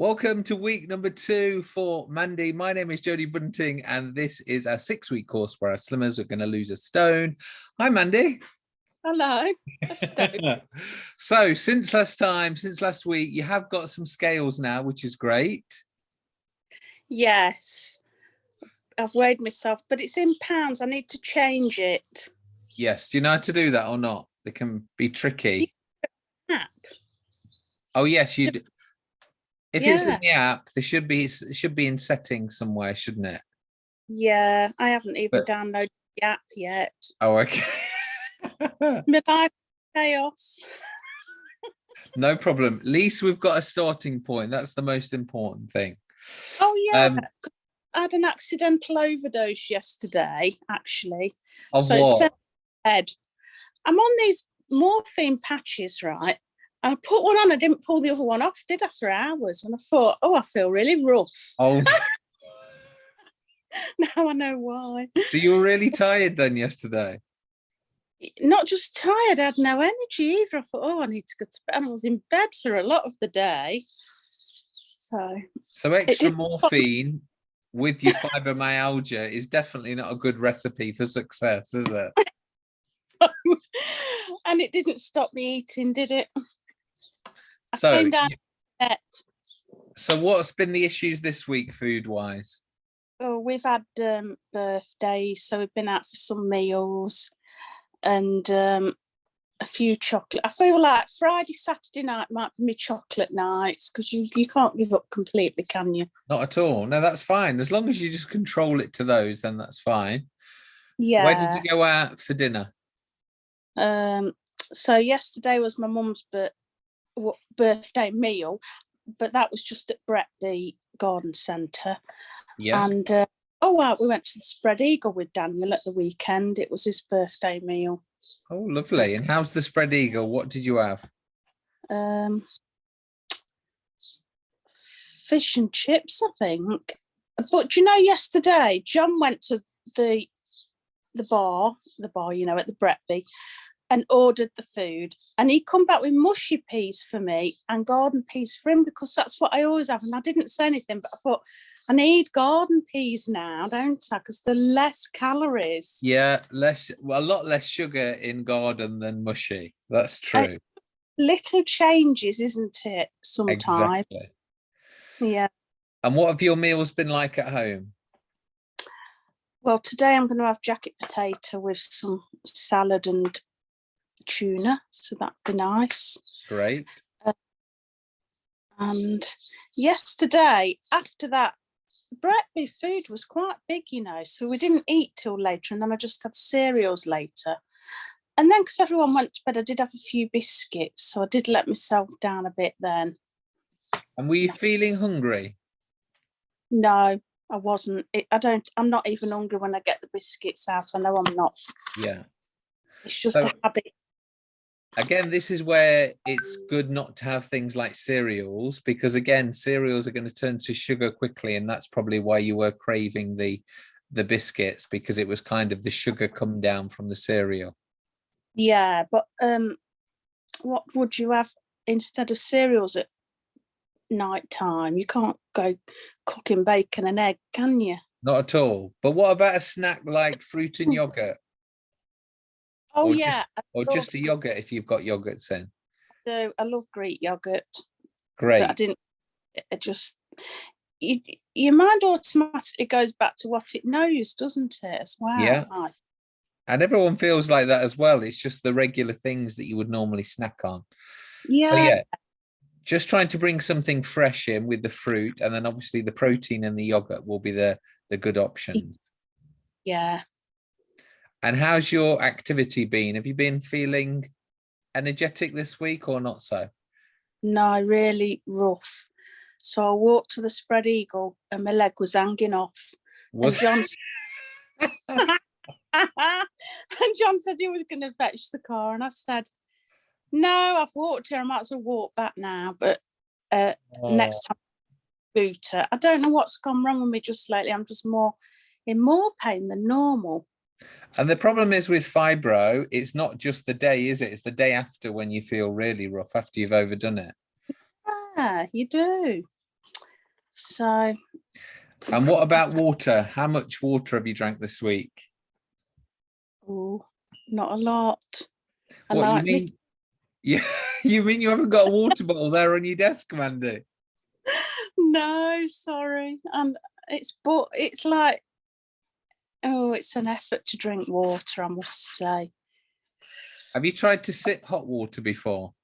Welcome to week number two for Mandy. My name is Jodie Bunting, and this is a six week course where our slimmers are going to lose a stone. Hi, Mandy. Hello. so, since last time, since last week, you have got some scales now, which is great. Yes. I've weighed myself, but it's in pounds. I need to change it. Yes. Do you know how to do that or not? They can be tricky. Oh, yes, you do. If it's in the app, there should be should be in settings somewhere, shouldn't it? Yeah, I haven't even But- downloaded the app yet. Oh, okay. Chaos. no problem. At least we've got a starting point. That's the most important thing. Oh yeah. Um, I had an accidental overdose yesterday, actually. Of so what? head. I'm on these morphine patches, right? And I put one on, I didn't pull the other one off, did after hours. And I thought, oh, I feel really rough. Oh, Now I know why. so you were really tired then yesterday? not just tired, I had no energy either. I thought, oh, I need to go to bed. And I was in bed for a lot of the day. So So extra morphine with your fibromyalgia is definitely not a good recipe for success, is it? and it didn't stop me eating, did it? So, came down y- so what's been the issues this week food wise? oh, we've had um birthdays, so we've been out for some meals and um a few chocolate. I feel like Friday, Saturday night might be my chocolate nights because you, you can't give up completely, can you? Not at all. No, that's fine. As long as you just control it to those, then that's fine. Yeah. Where did you go out for dinner? Um, so yesterday was my mum's w- birthday meal, but that was just at Bretby Garden Centre. Yeah. And uh, oh wow, we went to the Spread Eagle with Daniel at the weekend. It was his birthday meal. Oh, lovely. And how's the spread eagle? What did you have? Um, fish and chips, I think. But do you know, yesterday John went to the the bar, the bar, you know, at the Bretby, and ordered the food. And he come back with mushy peas for me and garden peas for him because that's what I always have. And I didn't say anything, but I thought I need garden peas now, don't I? Because they're less calories. Yeah, less, well, a lot less sugar in garden than mushy. That's true. Little changes, isn't it? Sometimes. Exactly. Yeah. And what have your meals been like at home? Well, today I'm going to have jacket potato with some salad and tuna, so that'd be nice. Great. And yesterday, after that, breakfast food was quite big, you know, so we didn't eat till later, and then I just had cereals later. And then, because everyone went to bed, I did have a few biscuits, so I did let myself down a bit then. And were you feeling hungry? No, I wasn't. It, I don't. I'm not even hungry when I get the biscuits out. I know I'm not. Yeah. It's just So- a habit. Again, this is where it's good not to have things like cereals because again, cereals are going to turn to sugar quickly, and that's probably why you were craving the the biscuits because it was kind of the sugar come down from the cereal. Yeah, but um, what would you have instead of cereals at night time? You can't go cooking bacon and egg, can you? Not at all. But what about a snack like fruit and yogurt Oh Or yeah, I or love, just a yogurt if you've got yogurts in? do. I love Greek yogurt, Great. but I didn't. It just you, your mind automatically goes back to what it knows, doesn't it? As well. Yeah. And everyone feels like that as well. It's just the regular things that you would normally snack on. yeah. So yeah, just trying to bring something fresh in with the fruit, and then obviously the protein and the yogurt will be the the good options. yeah. And how's your activity been? Have you been feeling energetic this week or not so? No, really rough. So I walked to the spread eagle and my leg was hanging off. Was and John and John said he was going to fetch the car, and I said, "No, I've walked here. I might as well walk back now." But uh, next time, scooter. I don't know what's gone wrong with me just lately. I'm just more in more pain than normal. And the problem is with fibro, it's not just the day, is it? It's the day after when you feel really rough after you've overdone it. Yeah, you do. So And what about water? How much water have you drank this week? Oh, not a lot. I What like you me mean? Yeah, you mean you haven't got a water bottle there on your desk, Mandy? No, sorry. And it's but it's like oh, it's an effort to drink water, I must say. Have you tried to sip hot water before?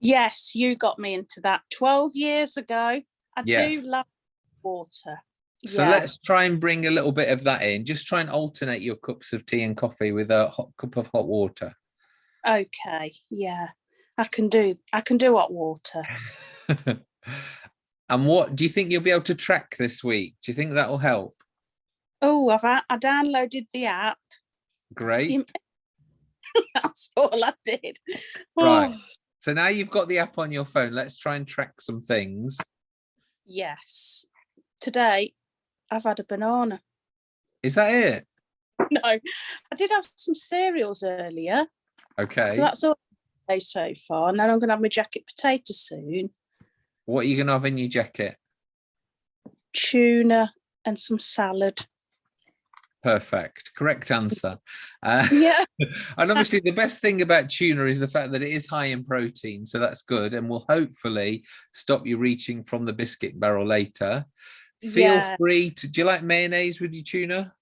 Yes, you got me into that 12 years ago. I Yes. do love water. So Yeah. let's try and bring a little bit of that in. Just try and alternate your cups of tea and coffee with a hot cup of hot water. Okay, yeah. I can do I can do hot water. and what do you think you'll be able to track this week? Do you think that will help? Oh, I've I downloaded the app. Great. That's all I did. Right. Oh, So now you've got the app on your phone. Let's try and track some things. yes. Today I've had a banana. Is that it? No, I did have some cereals earlier. Okay. So that's all I say so far. And then I'm gonna have my jacket potato soon. what are you gonna have in your jacket? Tuna and some salad. Perfect. Correct answer. Uh, Yeah. and obviously the best thing about tuna is the fact that it is high in protein so that's good and will hopefully stop you reaching from the biscuit barrel later feel Yeah. free to do you like mayonnaise with your tuna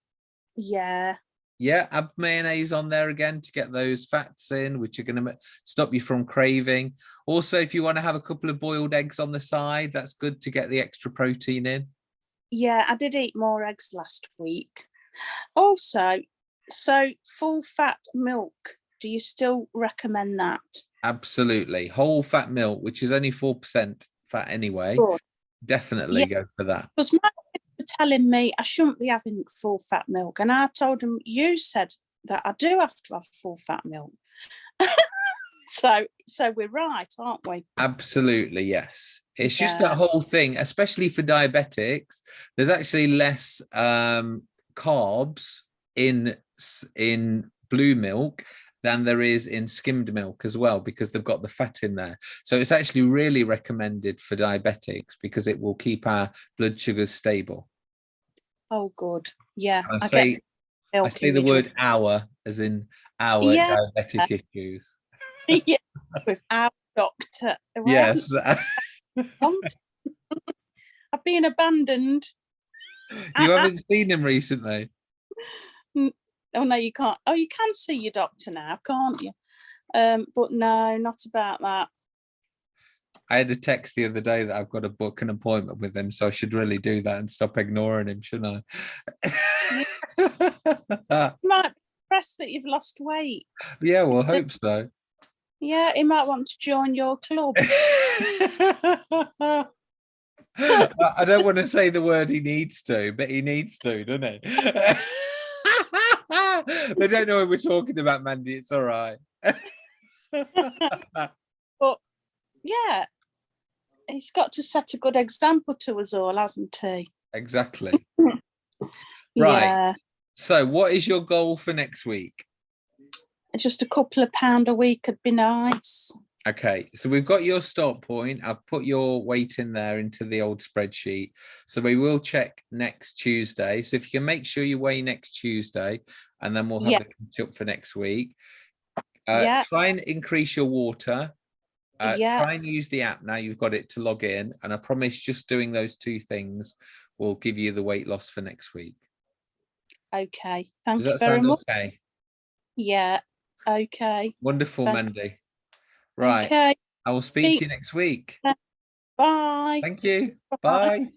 Yeah. yeah add mayonnaise on there again to get those fats in which are going to stop you from craving also if you want to have a couple of boiled eggs on the side that's good to get the extra protein in Yeah, I did eat more eggs last week. Also, so full fat milk, do you still recommend that? absolutely whole fat milk which is only four percent fat anyway Good. definitely go for that Because my kids were telling me I shouldn't be having full fat milk. And I told them, you said that I do have to have full fat milk. so so we're right, aren't we? Absolutely, yes. It's just that whole thing, especially for diabetics, there's actually less um, carbs in in blue milk than there is in skimmed milk as well because they've got the fat in there. So it's actually really recommended for diabetics because it will keep our blood sugars stable. Oh good. Yeah. I get say I say the word our as in our Yeah. diabetic issues. yeah, with our doctor. Yes. I've been abandoned. You haven't seen him recently. Oh no, you can't. Oh, you can see your doctor now, can't you? Um, but no, not about that. I had a text the other day that I've got to book an appointment with him, so I should really do that and stop ignoring him, shouldn't I? You might be impressed that you've lost weight. yeah, well, hope so. Yeah, he might want to join your club. I don't want to say the word he needs to, but he needs to, doesn't he? they don't know what we're talking about, Mandy. It's all right. But yeah, he's got to set a good example to us all, hasn't he? exactly. Right. Yeah, So, what is your goal for next week? just a couple of pound a week would be nice. Okay, so we've got your start point. I've put your weight in there into the old spreadsheet. So we will check next Tuesday. So if you can make sure you weigh next Tuesday, and then we'll have Yeah. the catch up for next week. Uh, Yeah. Try and increase your water. Uh, Yeah. Try and use the app now. You've got it to log in, and I promise just doing those two things will give you the weight loss for next week. Okay, thank Does you that very sound much. okay? Yeah, okay. Wonderful, Thank- Mandy. Right, Okay, I will speak to you next week. bye. Thank you. Bye. Bye.